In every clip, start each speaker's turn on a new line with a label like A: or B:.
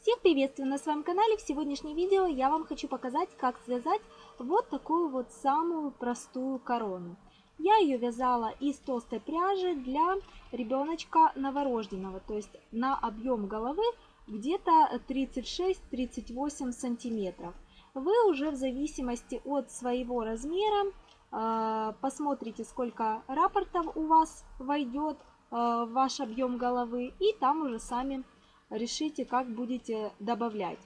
A: Всех приветствую на своем канале. В сегодняшнем видео я вам хочу показать, как связать вот такую вот самую простую корону. Я ее вязала из толстой пряжи для ребеночка новорожденного, то есть на объем головы где-то 36-38 сантиметров. Вы уже в зависимости от своего размера э, посмотрите, сколько рапортов у вас войдет э, в ваш объем головы, и там уже сами решите, как будете добавлять.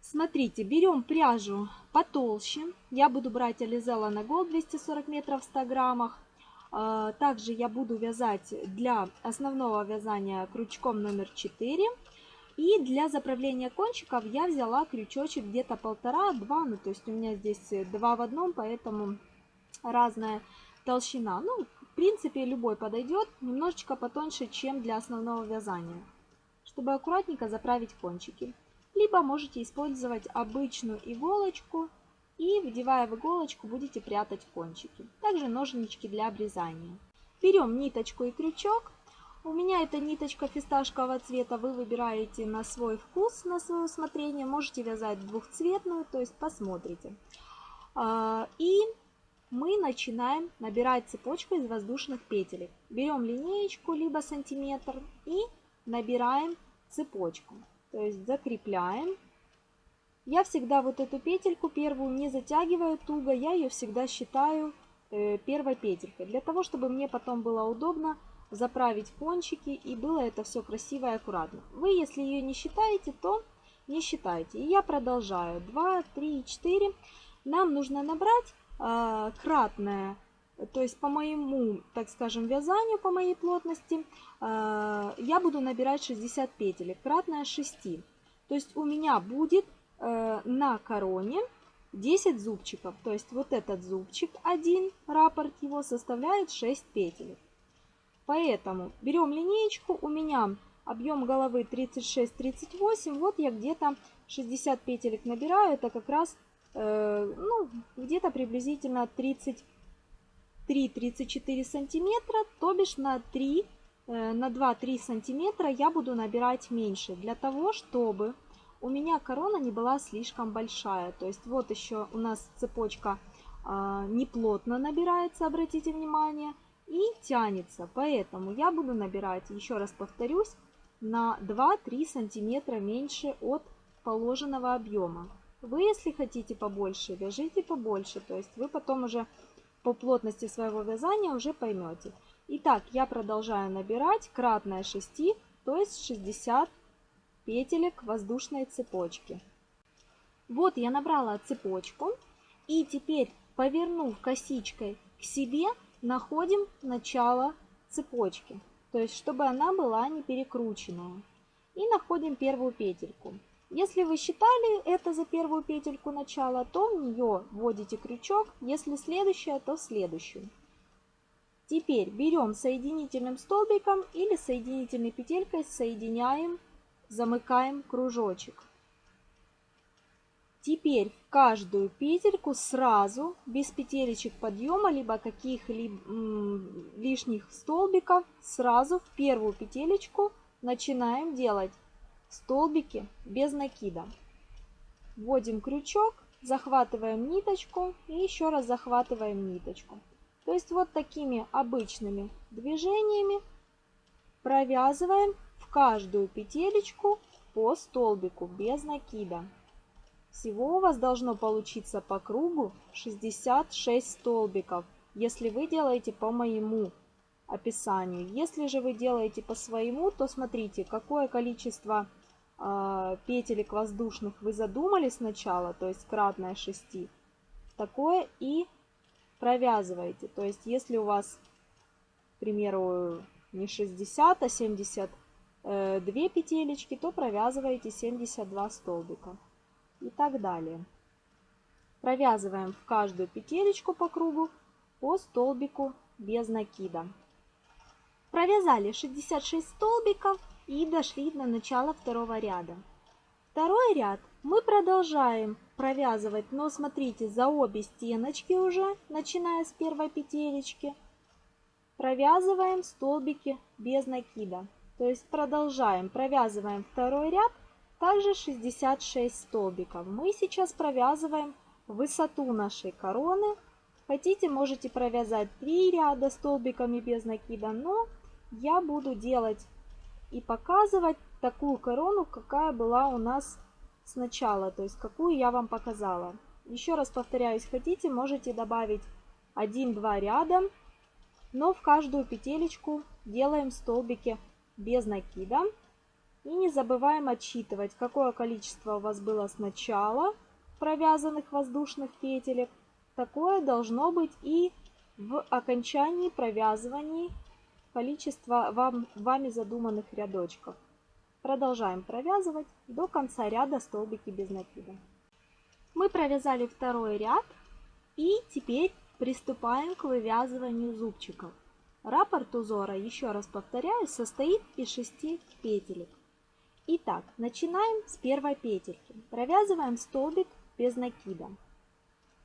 A: Смотрите, берем пряжу потолще. Я буду брать Ализела на Gold 240 метров в 100 граммах. А, также я буду вязать для основного вязания крючком номер 4. И для заправления кончиков я взяла крючочек где-то полтора-два. Ну, то есть у меня здесь два в одном, поэтому разная толщина. Ну, в принципе, любой подойдет. Немножечко потоньше, чем для основного вязания чтобы аккуратненько заправить кончики. Либо можете использовать обычную иголочку и, вдевая в иголочку, будете прятать кончики. Также ножнички для обрезания. Берем ниточку и крючок. У меня это ниточка фисташкового цвета, вы выбираете на свой вкус, на свое усмотрение. Можете вязать двухцветную, то есть посмотрите. А, и мы начинаем набирать цепочку из воздушных петелек. Берем линеечку, либо сантиметр и набираем цепочку. То есть закрепляем. Я всегда вот эту петельку первую не затягиваю туго, я ее всегда считаю э, первой петелькой. Для того, чтобы мне потом было удобно заправить кончики и было это все красиво и аккуратно. Вы, если ее не считаете, то не считайте. И я продолжаю. 2, 3, 4. Нам нужно набрать э, кратное то есть по моему, так скажем, вязанию, по моей плотности, э, я буду набирать 60 петель, кратное 6. То есть у меня будет э, на короне 10 зубчиков. То есть вот этот зубчик, один раппорт его составляет 6 петель. Поэтому берем линеечку, у меня объем головы 36-38, вот я где-то 60 петелек набираю, это как раз э, ну, где-то приблизительно 30 3-34 сантиметра, то бишь на 3, э, на 2-3 сантиметра я буду набирать меньше, для того, чтобы у меня корона не была слишком большая. То есть вот еще у нас цепочка а, неплотно набирается, обратите внимание, и тянется. Поэтому я буду набирать, еще раз повторюсь, на 2-3 сантиметра меньше от положенного объема. Вы, если хотите побольше, вяжите побольше. То есть вы потом уже по плотности своего вязания уже поймете. Итак, я продолжаю набирать кратное 6, то есть 60 петелек воздушной цепочки. Вот я набрала цепочку и теперь, повернув косичкой к себе, находим начало цепочки, то есть чтобы она была не перекрученная. И находим первую петельку. Если вы считали это за первую петельку начала, то в нее вводите крючок, если следующая, то следующую. Теперь берем соединительным столбиком или соединительной петелькой, соединяем, замыкаем кружочек. Теперь в каждую петельку сразу, без петелечек подъема, либо каких-либо лишних столбиков, сразу в первую петелечку начинаем делать столбики без накида. Вводим крючок, захватываем ниточку и еще раз захватываем ниточку. То есть вот такими обычными движениями провязываем в каждую петелечку по столбику без накида. Всего у вас должно получиться по кругу 66 столбиков, если вы делаете по моему описанию. Если же вы делаете по своему, то смотрите, какое количество петелек воздушных вы задумали сначала, то есть кратное 6, такое и провязываете. То есть если у вас, к примеру, не 60, а 72 э, петелечки, то провязываете 72 столбика и так далее. Провязываем в каждую петелечку по кругу по столбику без накида. Провязали 66 столбиков и дошли до начала второго ряда. Второй ряд мы продолжаем провязывать, но смотрите, за обе стеночки уже, начиная с первой петелечки, провязываем столбики без накида. То есть продолжаем, провязываем второй ряд также 66 столбиков. Мы сейчас провязываем высоту нашей короны. Хотите, можете провязать 3 ряда столбиками без накида, но я буду делать и показывать такую корону, какая была у нас сначала, то есть какую я вам показала. Еще раз повторяюсь, хотите, можете добавить 1-2 ряда, но в каждую петелечку делаем столбики без накида. И не забываем отсчитывать, какое количество у вас было сначала провязанных воздушных петелек. Такое должно быть и в окончании провязывания количества вам, вами задуманных рядочков. Продолжаем провязывать до конца ряда столбики без накида. Мы провязали второй ряд и теперь приступаем к вывязыванию зубчиков. Раппорт узора, еще раз повторяю, состоит из 6 петелек. Итак, начинаем с первой петельки. Провязываем столбик без накида.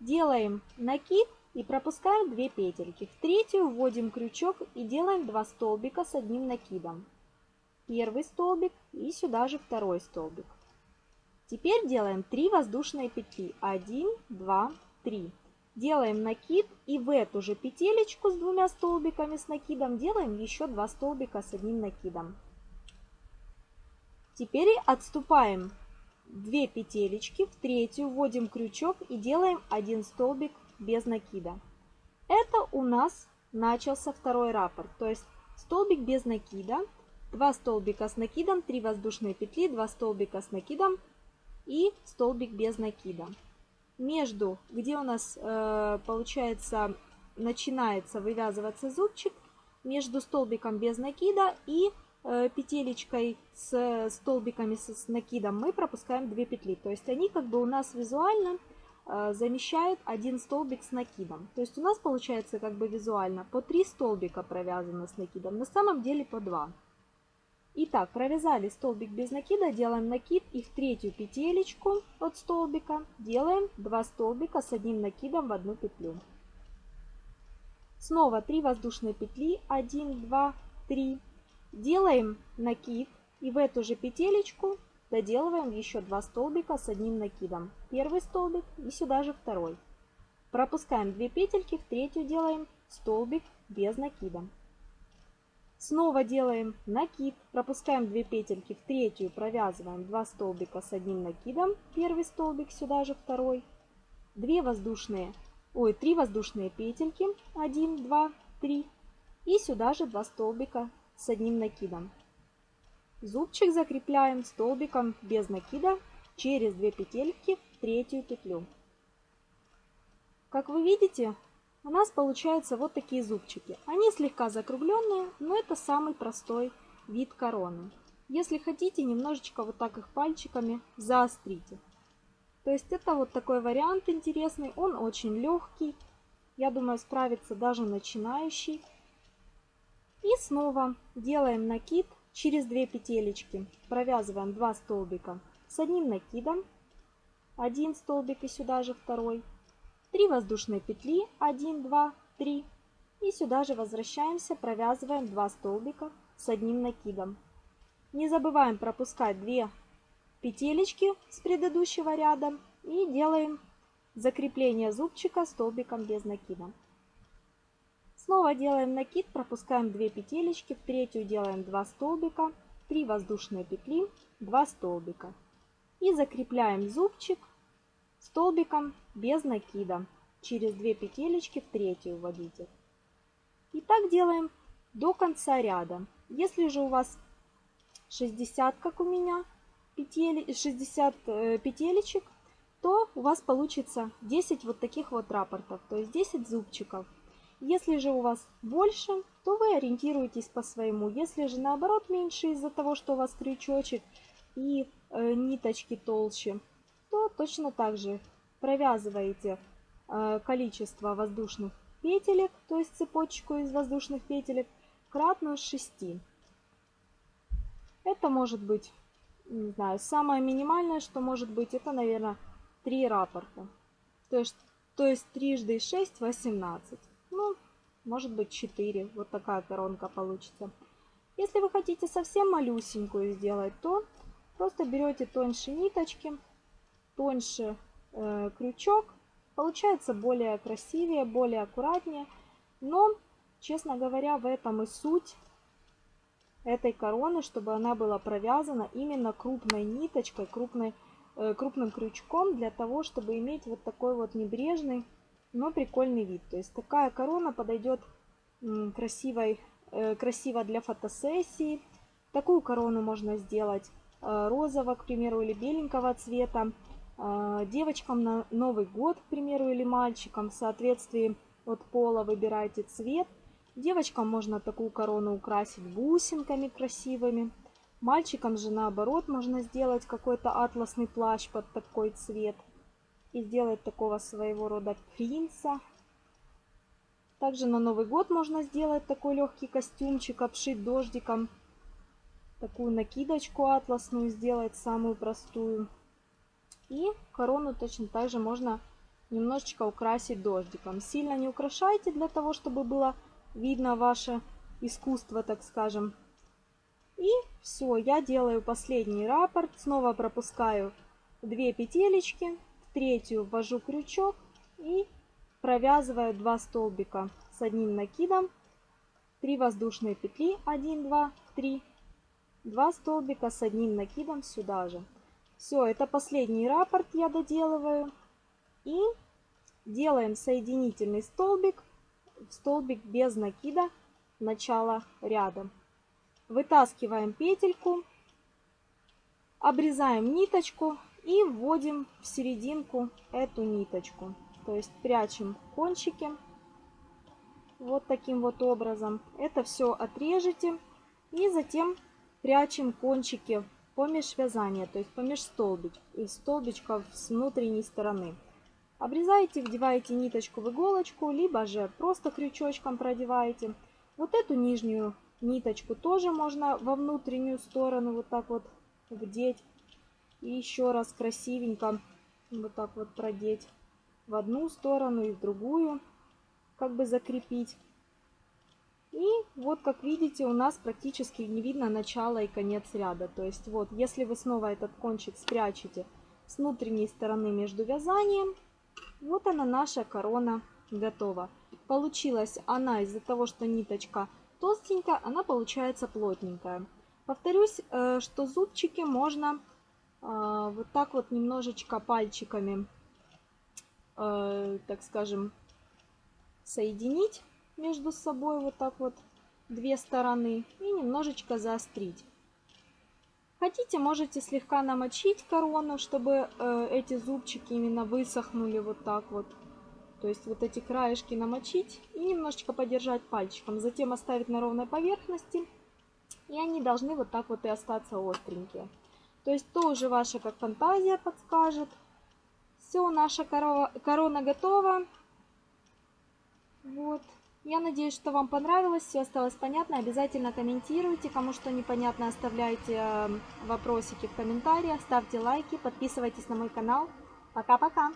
A: Делаем накид и пропускаем 2 петельки. В третью вводим крючок и делаем 2 столбика с одним накидом первый столбик и сюда же второй столбик. Теперь делаем 3 воздушные петли. 1, 2, 3. Делаем накид и в эту же петелечку с двумя столбиками с накидом делаем еще 2 столбика с одним накидом. Теперь отступаем 2 петелечки, в третью вводим крючок и делаем 1 столбик без накида. Это у нас начался второй раппорт, то есть столбик без накида – 2 столбика с накидом, 3 воздушные петли, 2 столбика с накидом и столбик без накида. Между, где у нас э, получается начинается вывязываться зубчик, между столбиком без накида и э, петелечкой с столбиками с, с накидом мы пропускаем 2 петли. То есть они как бы у нас визуально э, замещают один столбик с накидом. То есть у нас получается как бы визуально по 3 столбика провязано с накидом, на самом деле по 2. Итак, провязали столбик без накида, делаем накид и в третью петелечку от столбика делаем 2 столбика с одним накидом в одну петлю. Снова 3 воздушные петли, 1, 2, 3. Делаем накид и в эту же петелечку доделываем еще 2 столбика с одним накидом. Первый столбик и сюда же второй. Пропускаем 2 петельки, в третью делаем столбик без накида. Снова делаем накид, пропускаем 2 петельки в третью, провязываем 2 столбика с одним накидом, первый столбик, сюда же второй, 2 воздушные, ой, 3 воздушные петельки, 1, 2, 3 и сюда же 2 столбика с одним накидом. Зубчик закрепляем столбиком без накида через 2 петельки в третью петлю. Как вы видите, у нас получаются вот такие зубчики. Они слегка закругленные, но это самый простой вид короны. Если хотите, немножечко вот так их пальчиками заострите. То есть это вот такой вариант интересный, он очень легкий. Я думаю, справится даже начинающий. И снова делаем накид через 2 петелечки. Провязываем 2 столбика с одним накидом. Один столбик и сюда же второй. 3 воздушные петли, 1, 2, 3. И сюда же возвращаемся, провязываем 2 столбика с одним накидом. Не забываем пропускать 2 петелечки с предыдущего ряда и делаем закрепление зубчика столбиком без накида. Снова делаем накид, пропускаем 2 петелечки, в третью делаем 2 столбика, 3 воздушные петли, 2 столбика. И закрепляем зубчик столбиком без накида. Через 2 петелечки в третью вводите. И так делаем до конца ряда. Если же у вас 60, как у меня, петель, 60 э, петелечек, то у вас получится 10 вот таких вот рапортов, то есть 10 зубчиков. Если же у вас больше, то вы ориентируетесь по своему. Если же наоборот меньше из-за того, что у вас крючочек и э, ниточки толще, то точно так же провязываете э, количество воздушных петелек, то есть цепочку из воздушных петелек, кратно 6. Это может быть, не знаю, самое минимальное, что может быть, это, наверное, 3 рапорта. То есть, то есть трижды 6, 18. Может быть 4. Вот такая коронка получится. Если вы хотите совсем малюсенькую сделать, то Просто берете тоньше ниточки, тоньше э, крючок. Получается более красивее, более аккуратнее. Но, честно говоря, в этом и суть этой короны, чтобы она была провязана именно крупной ниточкой, крупной, э, крупным крючком, для того, чтобы иметь вот такой вот небрежный, но прикольный вид. То есть такая корона подойдет красивой, э, красиво для фотосессии. Такую корону можно сделать э, розового, к примеру, или беленького цвета. Э, девочкам на Новый год, к примеру, или мальчикам в соответствии от пола выбирайте цвет. Девочкам можно такую корону украсить бусинками красивыми. Мальчикам же наоборот можно сделать какой-то атласный плащ под такой цвет. И сделать такого своего рода принца. Также на Новый год можно сделать такой легкий костюмчик, обшить дождиком. Такую накидочку атласную сделать, самую простую. И корону точно так же можно немножечко украсить дождиком. Сильно не украшайте для того, чтобы было видно ваше искусство, так скажем. И все, я делаю последний раппорт, снова пропускаю две петелечки, третью ввожу крючок и провязываю 2 столбика с одним накидом, 3 воздушные петли, 1, 2, 3, 2 столбика с одним накидом сюда же. Все, это последний раппорт я доделываю. И делаем соединительный столбик столбик без накида начала ряда. Вытаскиваем петельку, обрезаем ниточку и вводим в серединку эту ниточку. То есть прячем кончики вот таким вот образом. Это все отрежете и затем прячем кончики помеж вязания, то есть помеж столбич, столбичков с внутренней стороны. Обрезаете, вдеваете ниточку в иголочку, либо же просто крючочком продеваете. Вот эту нижнюю ниточку тоже можно во внутреннюю сторону вот так вот вдеть. И еще раз красивенько вот так вот продеть в одну сторону и в другую, как бы закрепить. И вот, как видите, у нас практически не видно начало и конец ряда. То есть вот, если вы снова этот кончик спрячете с внутренней стороны между вязанием, вот она наша корона готова. Получилась она из-за того, что ниточка толстенькая, она получается плотненькая. Повторюсь, э, что зубчики можно вот так вот немножечко пальчиками, э, так скажем, соединить между собой вот так вот две стороны и немножечко заострить. Хотите, можете слегка намочить корону, чтобы э, эти зубчики именно высохнули вот так вот. То есть вот эти краешки намочить и немножечко подержать пальчиком. Затем оставить на ровной поверхности. И они должны вот так вот и остаться остренькие. То есть то уже ваша как фантазия подскажет. Все, наша корова, корона готова. Вот. Я надеюсь, что вам понравилось, все осталось понятно. Обязательно комментируйте. Кому что непонятно, оставляйте эм, вопросики в комментариях, ставьте лайки, подписывайтесь на мой канал. Пока-пока!